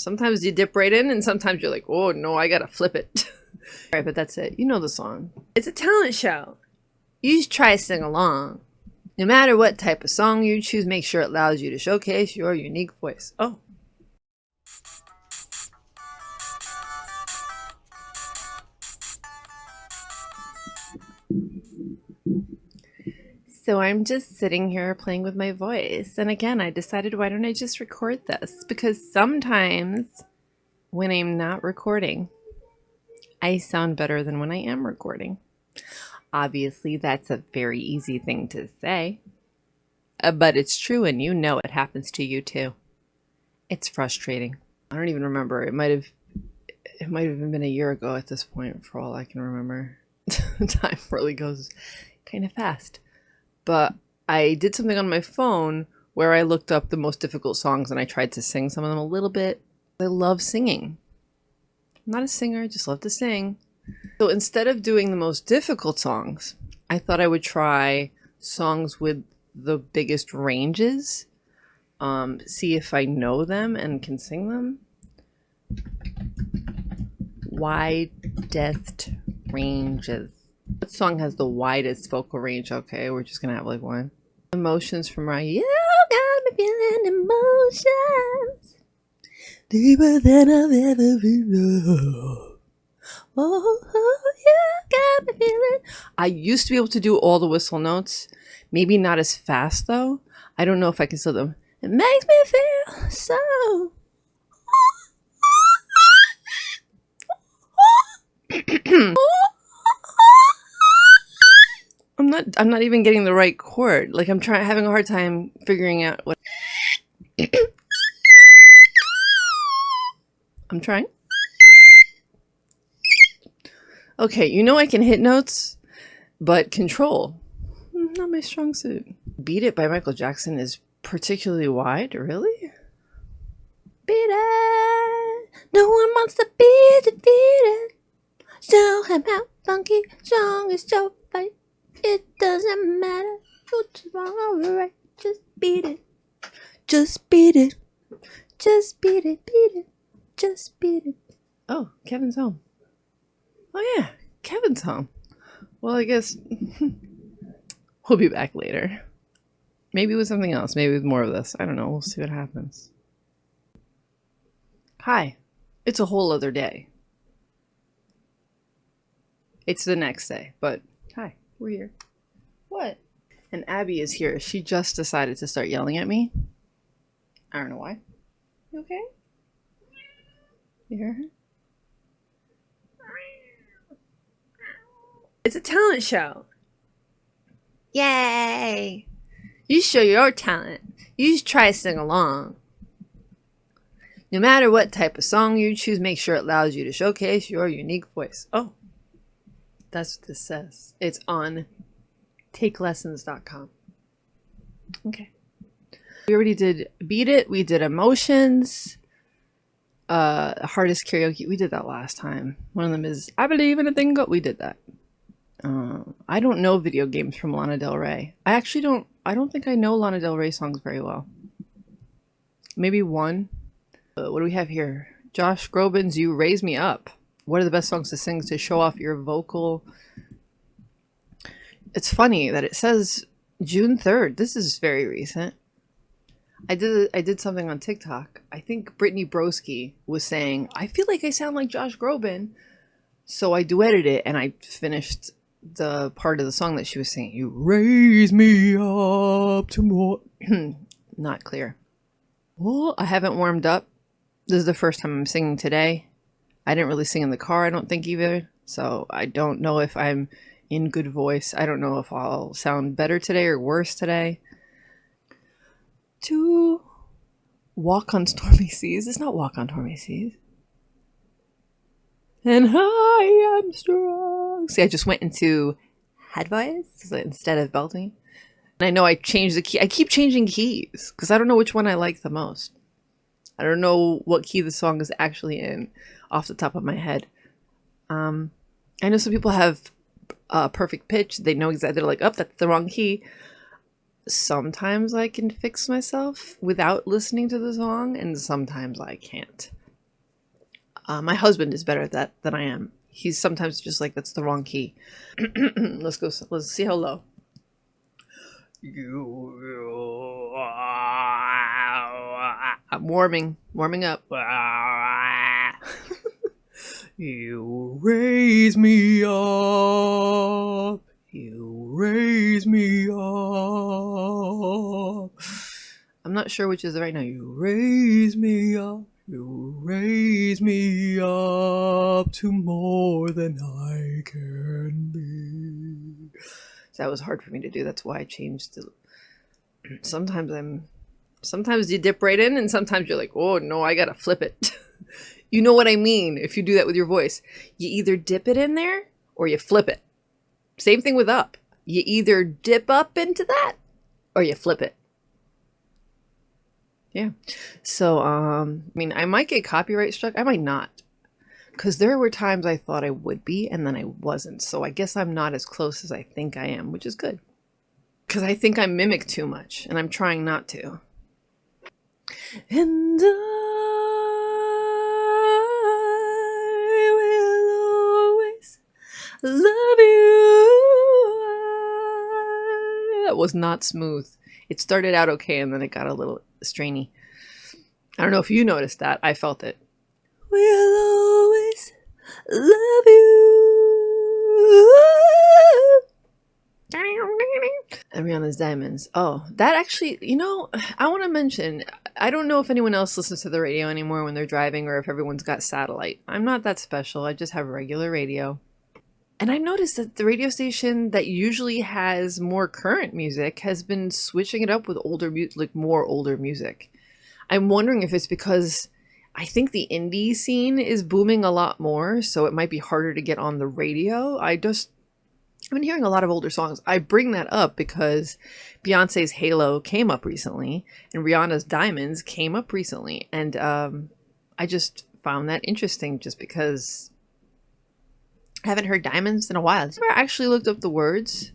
Sometimes you dip right in, and sometimes you're like, oh no, I gotta flip it. All right, but that's it. You know the song. It's a talent show. You just try to sing along. No matter what type of song you choose, make sure it allows you to showcase your unique voice. Oh. So I'm just sitting here playing with my voice. And again, I decided why don't I just record this? Because sometimes when I'm not recording, I sound better than when I am recording. Obviously, that's a very easy thing to say, uh, but it's true, and you know it happens to you too. It's frustrating. I don't even remember. It might have, it might have been a year ago at this point, for all I can remember. Time really goes kind of fast. But I did something on my phone where I looked up the most difficult songs and I tried to sing some of them a little bit. I love singing. I'm not a singer, I just love to sing. So instead of doing the most difficult songs, I thought I would try songs with the biggest ranges. Um, see if I know them and can sing them. Widest ranges. What song has the widest vocal range? Okay, we're just gonna have like one. Emotions from Mariah. You got me feeling emotions deeper than I've ever been. Oh, oh, you got me feeling. I used to be able to do all the whistle notes. Maybe not as fast though. I don't know if I can still them. It makes me feel so. I'm not I'm not even getting the right chord. Like I'm trying having a hard time figuring out what I'm trying. Okay, you know I can hit notes, but control, hmm, not my strong suit. Beat It by Michael Jackson is particularly wide, really? Beat it! No one wants to be defeated. Show him how funky strong is your fight. It doesn't matter what's wrong or right. Just beat it. Just beat it. Just beat it, beat it. Just beat it. Oh, Kevin's home. Oh yeah, Kevin's home. Well, I guess we'll be back later. Maybe with something else. Maybe with more of this. I don't know. We'll see what happens. Hi. It's a whole other day. It's the next day, but hi, we're here. What? And Abby is here. She just decided to start yelling at me. I don't know why. You okay? You hear her? It's a talent show. Yay! You show your talent. You just try to sing along. No matter what type of song you choose, make sure it allows you to showcase your unique voice. Oh, that's what this says. It's on takelessons.com. Okay. We already did Beat It. We did Emotions. Uh, Hardest Karaoke. We did that last time. One of them is I Believe in a Thing. We did that. Uh, I don't know video games from Lana Del Rey. I actually don't. I don't think I know Lana Del Rey songs very well. Maybe one. Uh, what do we have here? Josh Groban's "You Raise Me Up." What are the best songs to sing to show off your vocal? It's funny that it says June third. This is very recent. I did I did something on TikTok. I think Brittany Broski was saying, "I feel like I sound like Josh Groban." So I duetted it and I finished the part of the song that she was singing. You raise me up to more. Not clear. Well, I haven't warmed up. This is the first time I'm singing today. I didn't really sing in the car, I don't think either. So I don't know if I'm in good voice. I don't know if I'll sound better today or worse today. To walk on stormy seas. It's not walk on stormy seas. And I am strong. See, I just went into head voice instead of belting. And I know I changed the key. I keep changing keys because I don't know which one I like the most. I don't know what key the song is actually in off the top of my head. Um, I know some people have uh, perfect pitch. They know exactly, they're like, oh, that's the wrong key. Sometimes I can fix myself without listening to the song, and sometimes I can't. Uh, my husband is better at that than I am. He's sometimes just like that's the wrong key. let's go. Let's see how low. I'm warming, warming up. you raise me up. You raise me up. I'm not sure which is right now. You raise me up. You raise me up to more than I can be. So that was hard for me to do. That's why I changed the. Sometimes I'm. Sometimes you dip right in, and sometimes you're like, oh no, I gotta flip it. you know what I mean if you do that with your voice. You either dip it in there or you flip it. Same thing with up. You either dip up into that or you flip it. Yeah. So, um, I mean, I might get copyright struck. I might not. Because there were times I thought I would be, and then I wasn't. So I guess I'm not as close as I think I am, which is good. Because I think I mimic too much, and I'm trying not to. And I will always love you. That was not smooth. It started out okay, and then it got a little strainy. I don't know if you noticed that. I felt it. We'll always love you. Rihanna's Diamonds. Oh, that actually, you know, I want to mention, I don't know if anyone else listens to the radio anymore when they're driving or if everyone's got satellite. I'm not that special. I just have regular radio. And I noticed that the radio station that usually has more current music has been switching it up with older music, like more older music. I'm wondering if it's because I think the indie scene is booming a lot more, so it might be harder to get on the radio. I just I've been hearing a lot of older songs. I bring that up because Beyonce's Halo came up recently and Rihanna's Diamonds came up recently. And um, I just found that interesting just because I haven't heard diamonds in a while. Never actually looked up the words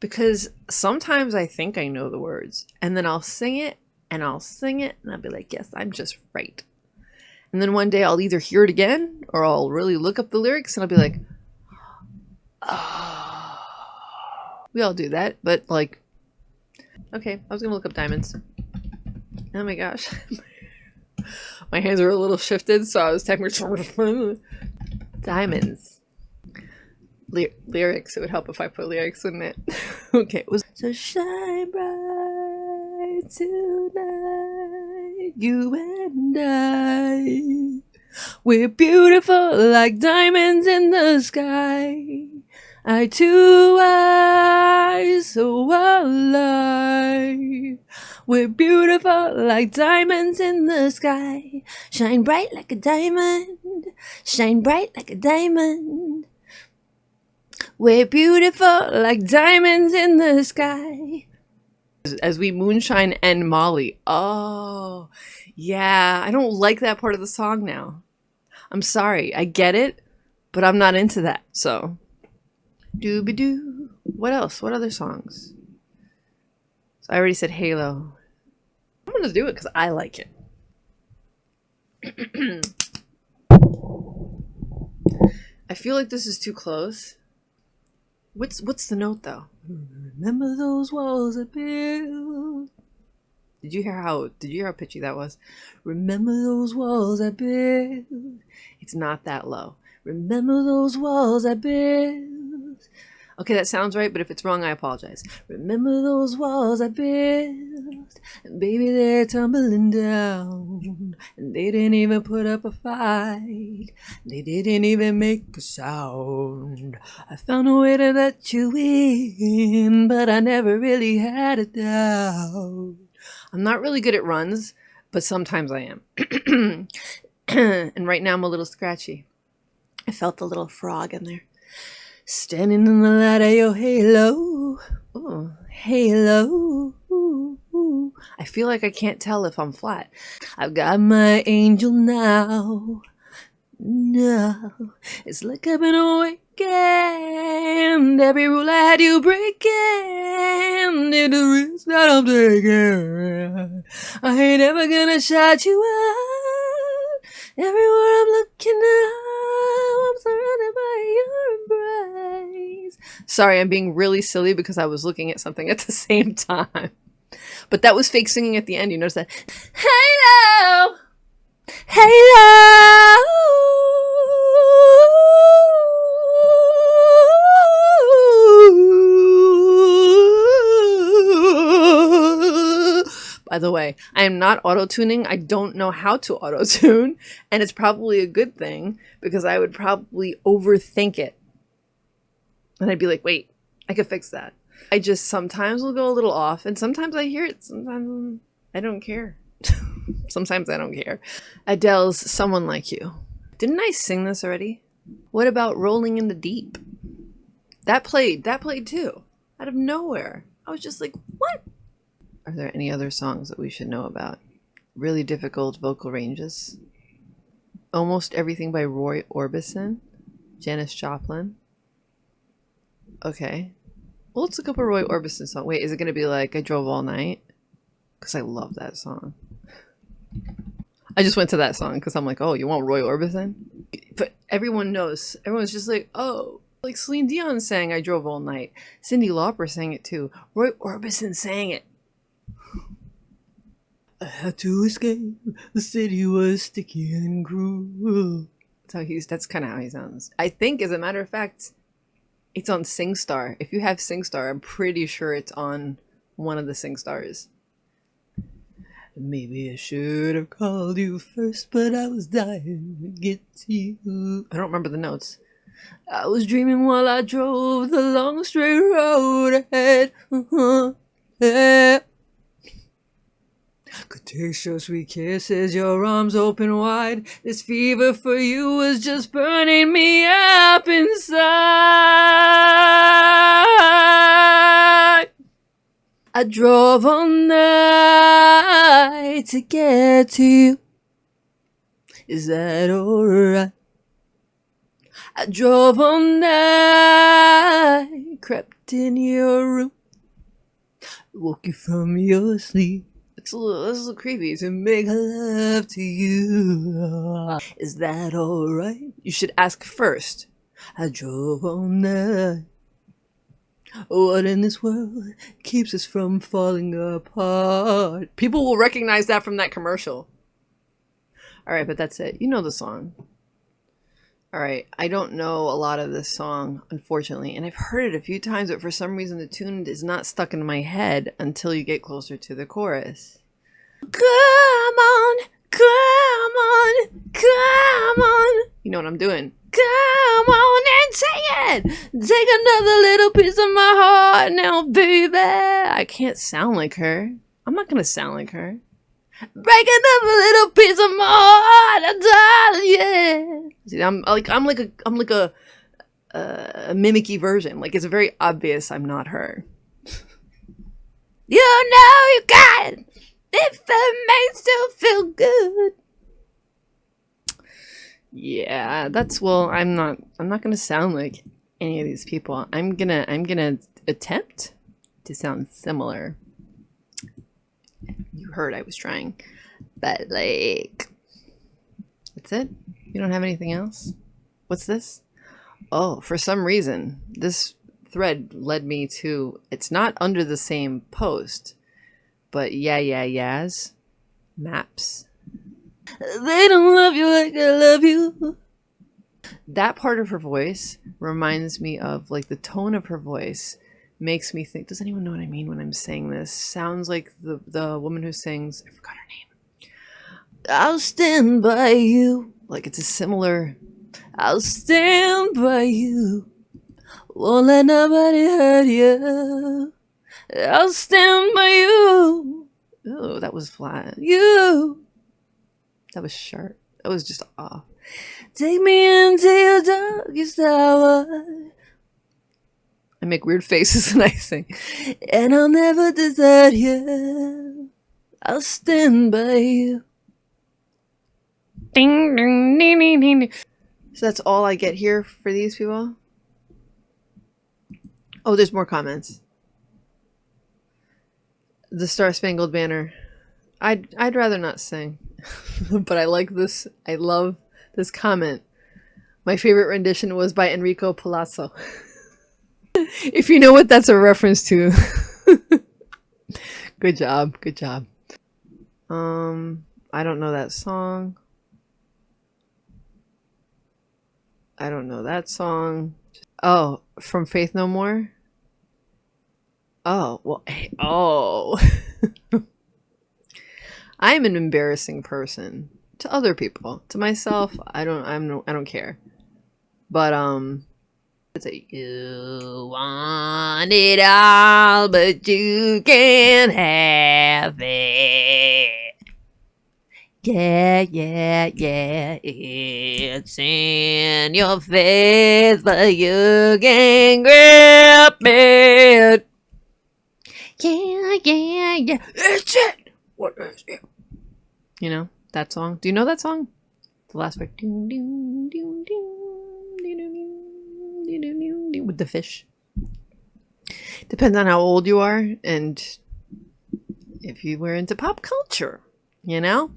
because sometimes I think I know the words and then I'll sing it and I'll sing it and I'll be like, yes, I'm just right. And then one day I'll either hear it again or I'll really look up the lyrics and I'll be like, oh. We all do that, but like, okay, I was gonna look up diamonds. Oh my gosh. my hands are a little shifted, so I was technically diamonds ly lyrics. It would help if I put lyrics, wouldn't it? okay, it was so shine bright tonight, you and I. We're beautiful like diamonds in the sky. Eye to eye, so oh, alive. We're beautiful like diamonds in the sky. Shine bright like a diamond. Shine bright like a diamond. We're beautiful like diamonds in the sky. As we moonshine and Molly. Oh, yeah. I don't like that part of the song now. I'm sorry. I get it, but I'm not into that. So, dooby doo. What else? What other songs? So I already said Halo. I'm gonna do it because I like it. I feel like this is too close. What's what's the note though? Remember those walls I built. Did you hear how did you hear how pitchy that was? Remember those walls I built. It's not that low. Remember those walls I built. Okay, that sounds right, but if it's wrong, I apologize. Remember those walls I built, and baby, they're tumbling down. And they didn't even put up a fight, they didn't even make a sound. I found a way to let you in, but I never really had a doubt. I'm not really good at runs, but sometimes I am. and right now I'm a little scratchy. I felt a little frog in there. Standing in the light of your halo. Ooh, halo. I feel like I can't tell if I'm flat. I've got my angel now. No, it's like I've been awakened. Every rule I had you breaking. Did the risk that I'm taking. I ain't ever gonna shut you out. Everywhere I'm looking Sorry, I'm being really silly because I was looking at something at the same time. But that was fake singing at the end. You notice that? Hello! Hello! By the way, I am not auto tuning. I don't know how to auto tune, and it's probably a good thing because I would probably overthink it. And I'd be like, wait, I could fix that. I just sometimes will go a little off, and sometimes I hear it. Sometimes I don't care. sometimes I don't care. Adele's Someone Like You. Didn't I sing this already? What about Rolling in the Deep? That played. That played too. Out of nowhere. I was just like, what? Are there any other songs that we should know about? Really difficult vocal ranges. Almost everything by Roy Orbison. Janis Joplin. Okay. Well, let's look up a Roy Orbison song. Wait, is it going to be like I Drove All Night? Because I love that song. I just went to that song because I'm like, oh, you want Roy Orbison? But everyone knows. Everyone's just like, oh, like Celine Dion sang I Drove All Night. Cyndi Lauper sang it too. Roy Orbison sang it. I had to escape. The city was sticky and cruel. That's how he's. That's kind of how he sounds. I think, as a matter of fact, it's on SingStar. If you have SingStar, I'm pretty sure it's on one of the SingStars. Maybe I should have called you first, but I was dying to get to you. I don't remember the notes. I was dreaming while I drove the long straight road ahead. Uh-huh. Could your sweet kisses, your arms open wide. This fever for you was just burning me up inside. I drove all night to get to you. Is that alright? I drove all night, crept in your room, woke you from your sleep. It's a little, a little creepy to make love to you. Is that alright? You should ask first. I drove all night. What in this world keeps us from falling apart? People will recognize that from that commercial. Alright, but that's it. You know the song. Alright, I don't know a lot of this song, unfortunately, and I've heard it a few times, but for some reason the tune is not stuck in my head until you get closer to the chorus. Come on, come on, come on. You know what I'm doing. Come on and say it. Take another little piece of my heart now, baby. I can't sound like her. I'm not gonna sound like her. Break another little piece of my heart, darling, yeah. See, I'm like I'm like a I'm like a a mimicky version. Like it's very obvious I'm not her. you know you got it. If it makes you feel good. Yeah, that's well, I'm not I'm not gonna sound like any of these people. I'm gonna I'm gonna attempt to sound similar you heard I was trying. But like that's it? You don't have anything else? What's this? Oh, for some reason, this thread led me to it's not under the same post, but yeah, yeah, yes. Maps. They don't love you like I love you. That part of her voice reminds me of like the tone of her voice makes me think does anyone know what i mean when i'm saying this sounds like the the woman who sings i forgot her name i'll stand by you like it's a similar i'll stand by you won't let nobody hurt you i'll stand by you oh that was flat you that was sharp that was just off take me into your darkest hour I make weird faces and I sing. And I'll never desert you. I'll stand by you. Ding, ding, ding, ding, ding. So that's all I get here for these people. Oh, there's more comments. The Star Spangled Banner. I'd I'd rather not sing, but I like this. I love this comment. My favorite rendition was by Enrico Palazzo. if you know what that's a reference to. good job. Good job. Um, I don't know that song. I don't know that song. Oh, from Faith No More? Oh, well, oh. I'm an embarrassing person to other people. To myself, I don't I'm no, I don't care. But um it's a you want it all but you can't have it. Yeah, yeah, yeah, it's in your face, but you can't grip it. Yeah, yeah, yeah, it's it. What is it? You know that song? Do you know that song? The last part. With the fish. Depends on how old you are and if you were into pop culture, you know?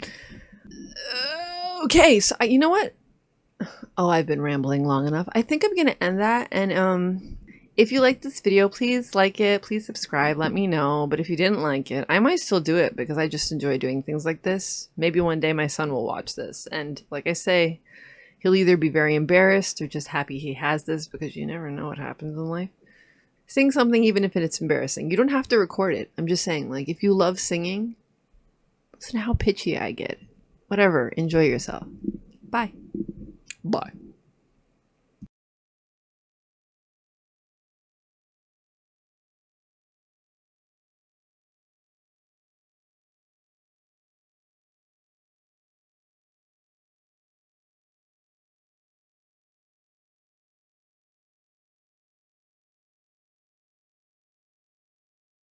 okay, so I, you know what? Oh, I've been rambling long enough. I think I'm gonna end that. And um, if you like this video, please like it. Please subscribe. Let me know. But if you didn't like it, I might still do it because I just enjoy doing things like this. Maybe one day my son will watch this, and like I say, he'll either be very embarrassed or just happy he has this because you never know what happens in life. Sing something even if it's embarrassing. You don't have to record it. I'm just saying, like, if you love singing, listen to how pitchy I get. Whatever. Enjoy yourself. Bye. Bye.